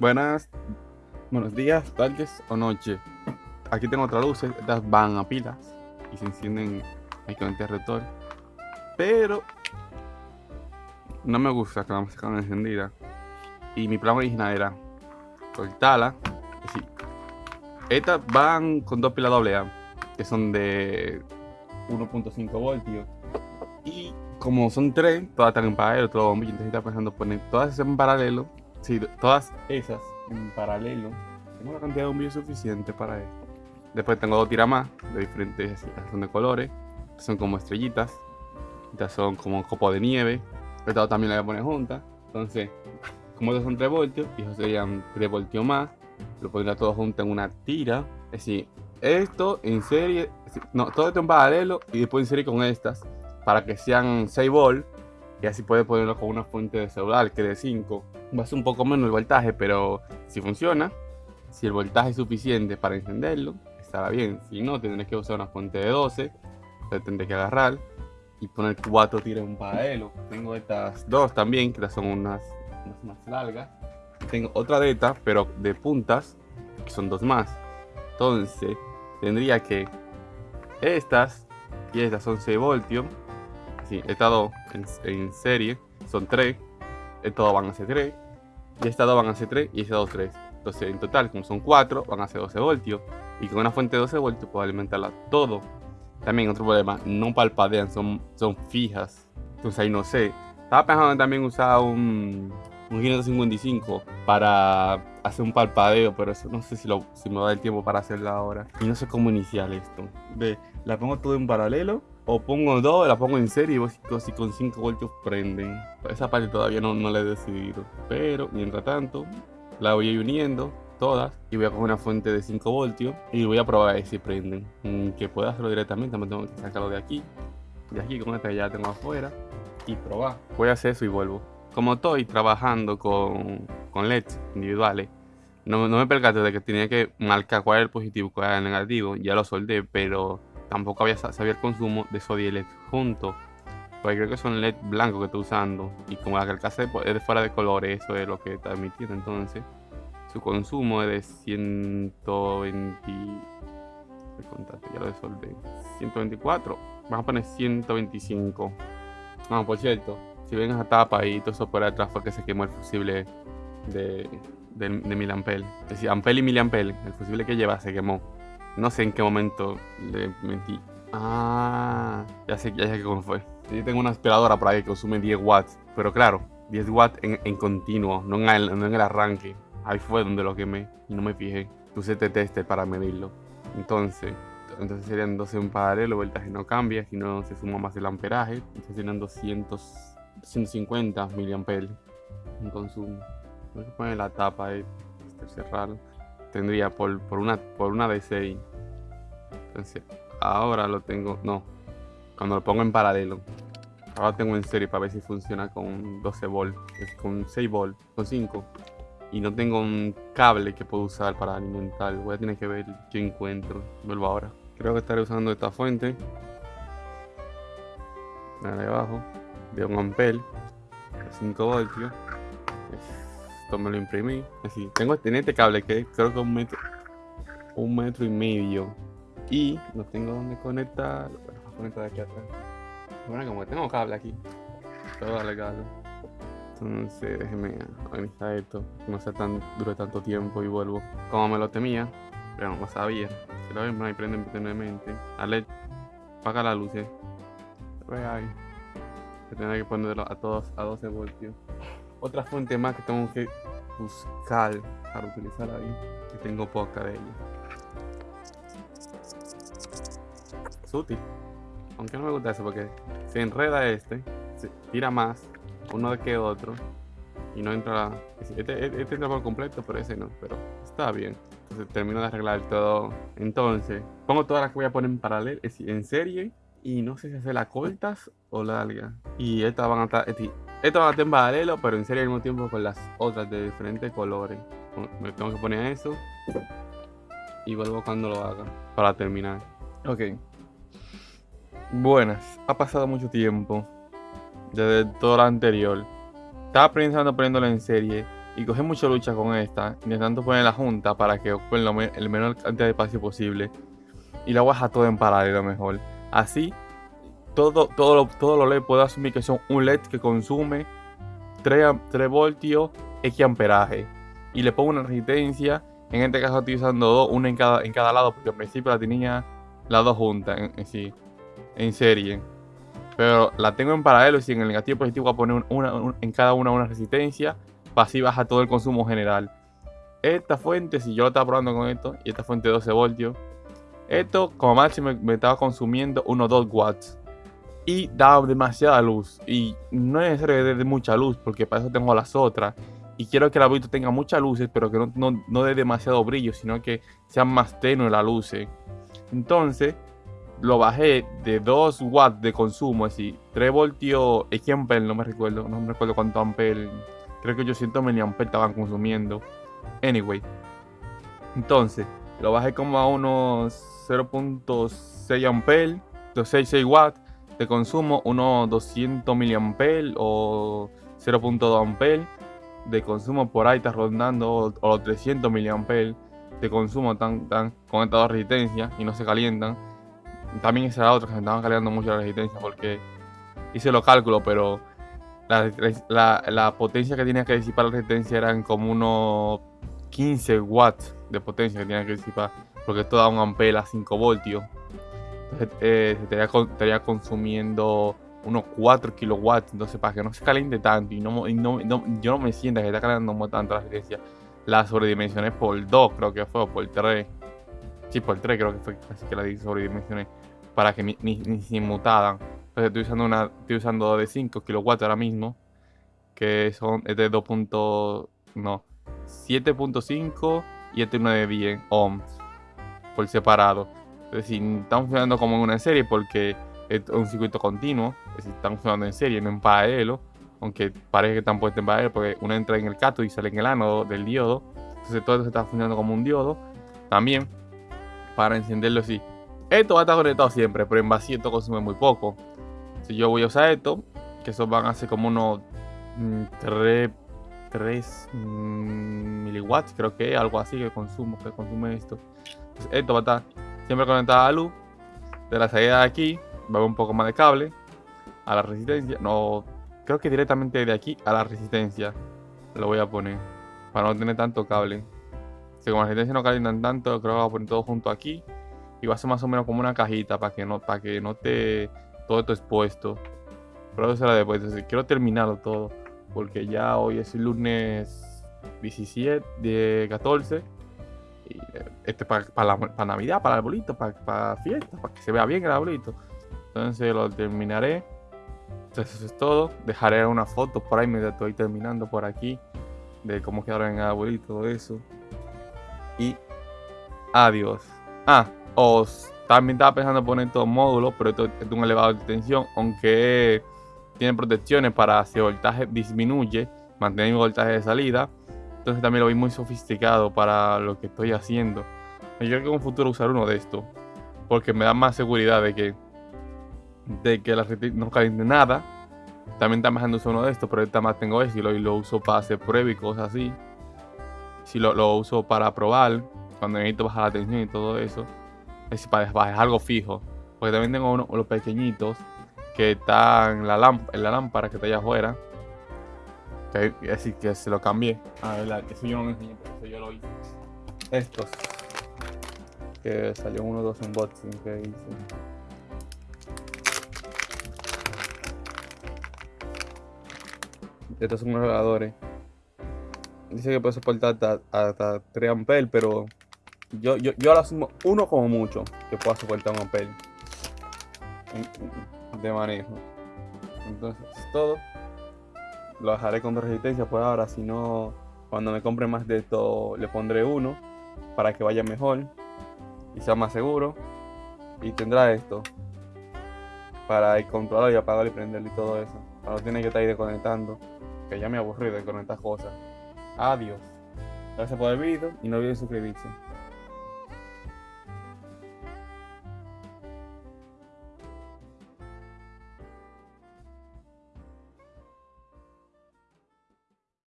Buenas, buenos días, tardes o noche. Aquí tengo otras luces, estas van a pilas y se encienden ahí con el. Pero no me gusta que la música encendida. Y mi plan original era cortarla. Es estas van con dos pilas AA, que son de 1.5 voltios. Y como son tres, todas están en paralelo, todo bombillo. Entonces estaba pensando poner todas en paralelo. Sí, todas esas en paralelo. Tengo la cantidad de bombillos suficiente para esto. Después tengo dos tiras más de diferentes son de colores. Son como estrellitas. Estas son como copo de nieve. Esta también la voy a poner juntas. Entonces, como estos son 3 voltios, y estos serían 3 voltios más, lo pondría todo junto en una tira. Es decir, esto en serie, no, todo esto en paralelo y después en serie con estas para que sean 6 volts y así puede ponerlo con una fuente de celular que de 5 va a ser un poco menos el voltaje pero si funciona si el voltaje es suficiente para encenderlo estará bien. Si no tendré que usar una fuente de 12 entonces tendré que agarrar y poner 4 tiras en paralelo. Tengo estas dos también que son unas, unas más largas. Tengo otra de estas pero de puntas que son dos más. Entonces tendría que estas y estas son 6 voltios Sí, estas dos en, serie son 3. Estos dos van a ser 3. Y estas dos van a ser 3 y estas dos 3. Entonces, en total, como son 4, van a ser 12 voltios. Y con una fuente de 12 voltios puedo alimentarla todo. También otro problema, no palpadean, son, son fijas. Entonces ahí no sé. Estaba pensando también usar un, un 555 para hacer un palpadeo, pero eso no sé si, lo, si me da el tiempo para hacerlo ahora. Y no sé cómo iniciar esto. Ve, la pongo todo en paralelo o pongo dos, la pongo en serie y si con 5 voltios prenden. Esa parte todavía no, no la he decidido. Pero mientras tanto, la voy uniendo todas y voy a coger una fuente de 5 voltios y voy a probar a ver si prenden. Mm, que pueda hacerlo directamente, me tengo que sacarlo de aquí. De aquí con esta ya tengo afuera y probar. Voy a hacer eso y vuelvo. Como estoy trabajando con, con LEDs individuales, no, no me percaté de que tenía que marcar cuál es el positivo cuál es el negativo. Ya lo soldé, pero tampoco había sabía el consumo de sodio y LED juntos. Porque creo que son LED blancos que estoy usando. Y como la carcasa es de fuera de colores, eso es lo que está emitiendo. Entonces, su consumo es de 120. ya lo 124. Vamos a poner 125. Vamos, por cierto, si ven esa tapa y todo eso por atrás fue que se quemó el fusible de, de, de Milampel. Es decir, Ampel y Miliampel, el fusible que lleva se quemó. No sé en qué momento le metí. Ah, ya sé, ya sé cómo fue. Yo tengo una aspiradora por ahí que consume 10 watts. Pero claro, 10 watts en, continuo, no en, el, no en el arranque. Ahí fue donde lo quemé y no me fijé. Este tester para medirlo. Entonces, entonces serían 12 en paralelo, el voltaje no cambia, si no se suma más el amperaje. Entonces serían 200, 150 miliamperes en consumo. Voy a poner la tapa de este cerrado tendría por, por, una, por una de 6. Entonces, ahora lo tengo. No. Cuando lo pongo en paralelo. Ahora tengo en serie para ver si funciona con 12 volts. Con 6 volts. Con 5. Y no tengo un cable que puedo usar para alimentar. Voy a tener que ver qué encuentro. Vuelvo ahora. Creo que estaré usando esta fuente. De abajo. De un ampel. 5 voltios me lo imprimí. Así, tengo este, este cable que creo que un metro, un metro y medio. Y no tengo donde conectar. Bueno, aquí atrás. Bueno, como tengo cable aquí, todo legal. Entonces, déjeme organizar esto. No sea tan dure tanto tiempo y vuelvo. Como me lo temía, pero no sabía. Si lo ven, ahí prende permanentemente. Ale, apaga la luz. Eh. Ve ahí. Tendré que ponerlo a todos a 12 voltios otra fuente más que tengo que buscar para utilizar ahí. Y tengo poca de ella. Es útil. Aunque no me gusta eso porque se enreda este, se tira más uno que otro y no entra. Este, este, este entra por completo, pero ese no. Pero está bien. Entonces termino de arreglar todo. Entonces, pongo todas las que voy a poner en paralelo, en serie. Y no sé si hacer las cortas o largas. Y estas van a estar. Esto va a en paralelo, pero en serie al mismo tiempo con las otras de diferentes colores. Me tengo que poner eso. Y vuelvo cuando lo haga. Para terminar. Ok. Buenas. Ha pasado mucho tiempo. Desde todo lo anterior. Estaba pensando poniéndolo en serie. Y cogí mucha lucha con esta, intentando poner la junta para que ocupe el menor cantidad de espacio posible. Y la voy a dejar todo en paralelo mejor. Así, todo, todo, todo lo LED puedo asumir que son un LED que consume 3, 3 voltios X amperaje. Y le pongo una resistencia. En este caso estoy usando dos, una en cada, en cada lado, porque al principio la tenía las dos juntas en, en serie. Pero la tengo en paralelo y en el negativo positivo voy a poner una, en cada una una resistencia para así bajar todo el consumo general. Esta fuente, si yo lo estaba probando con esto, y esta fuente 12 voltios, esto como máximo me, estaba consumiendo unos 2 watts. Y daba demasiada luz. Y no es necesario que dé mucha luz, porque para eso tengo las otras. Y quiero que el abuelito tenga muchas luces, pero que no, no, dé demasiado brillo, sino que sea más tenue la luz. Entonces, lo bajé de 2 watts de consumo, es decir, 3 voltios, amper, no me recuerdo, no me recuerdo cuánto amper, creo que 800 miliamperes estaban consumiendo. Anyway, entonces, lo bajé como a unos 0.6 amper, 6 watts de consumo, unos 200 miliamperes o 0.2 amper de consumo por ahí está rondando o, los 300 miliamperes de consumo tan, tan con estas dos resistencias y no se calientan. También esa era otra que se estaban calentando mucho la resistencia porque hice los cálculos, pero la, la, potencia que tenía que disipar la resistencia eran como unos 15 watts de potencia que tenía que disipar, porque esto da un ampere a 5 voltios. Eh, se estaría, consumiendo unos 4 kilowatts, entonces para que no se caliente tanto y no, yo no me sienta que está calentando tanto la resistencia, la sobredimensioné por 2, creo que fue, o por 3. Sí, por 3 creo que fue, así que la sobredimensioné para que ni, ni, ni se inmutaran. Entonces estoy usando una, estoy usando de 5 kilowatts ahora mismo, que son es de 2. no, 7.5 y este uno de 10 ohms por separado. Es decir, estamos funcionando como en una serie porque es un circuito continuo, es decir, están funcionando en serie, no en paralelo, aunque parece que están puestos en paralelo porque uno entra en el cátodo y sale en el ánodo del diodo. Entonces todo esto está funcionando como un diodo. También, para encenderlo así. Esto va a estar conectado siempre, pero en vacío esto consume muy poco. Si yo voy a usar esto, que eso van a ser como unos 3, mm, 3 mm, miliwatts, creo que algo así que consumo, que consume esto. esto va a estar siempre conectado a la luz. De la salida de aquí, va un poco más de cable a la resistencia. No, creo que directamente de aquí a la resistencia lo voy a poner para no tener tanto cable. Si como la resistencia no calientan tanto, creo que voy a poner todo junto aquí y va a ser más o menos como una cajita para que no, para que no te todo esto expuesto. Pero eso será después. Entonces, quiero terminarlo todo. Porque ya hoy es el lunes 17 de 14. Y eh, este para, para, Navidad, para el arbolito, para, para fiesta, para que se vea bien el arbolito. Entonces lo terminaré. Entonces eso es todo. Dejaré una foto por ahí mientras estoy terminando por aquí. De cómo quedaron en el arbolito, todo eso. Y adiós. Ah, os también estaba pensando poner estos módulos, pero esto es de un elevado de tensión, aunque tiene protecciones para si el voltaje disminuye, mantener el voltaje de salida. Entonces también lo vi muy sofisticado para lo que estoy haciendo. Yo creo que en un futuro usar uno de estos, porque me da más seguridad de que, de que la red no caliente nada. También está más usar uno de estos, pero ahorita más tengo este y lo, uso para hacer pruebas y cosas así. Si lo, uso para probar, cuando necesito bajar la tensión y todo eso es para, es algo fijo. Porque también tengo unos, los pequeñitos que están en la, en la lámpara que está allá afuera. Así que se lo cambié. Ah, verdad, eso yo no lo enseñé, pero eso yo lo hice. Estos. Que salió uno dos unboxing que hice. Estos son unos regadores. Dice que puede soportar hasta, hasta 3 amperes, pero yo, yo, yo ahora sumo uno como mucho que pueda soportar un ampere de manejo. Entonces, es todo. Lo dejaré con resistencia por ahora. Si no, cuando me compre más de esto, le pondré uno para que vaya mejor y sea más seguro. Y tendrá esto para controlar y apagar y prenderlo y todo eso. No tener que estar ahí desconectando. Que ya me aburrí de conectar cosas. Adiós. Gracias por el video y no olviden suscribirse.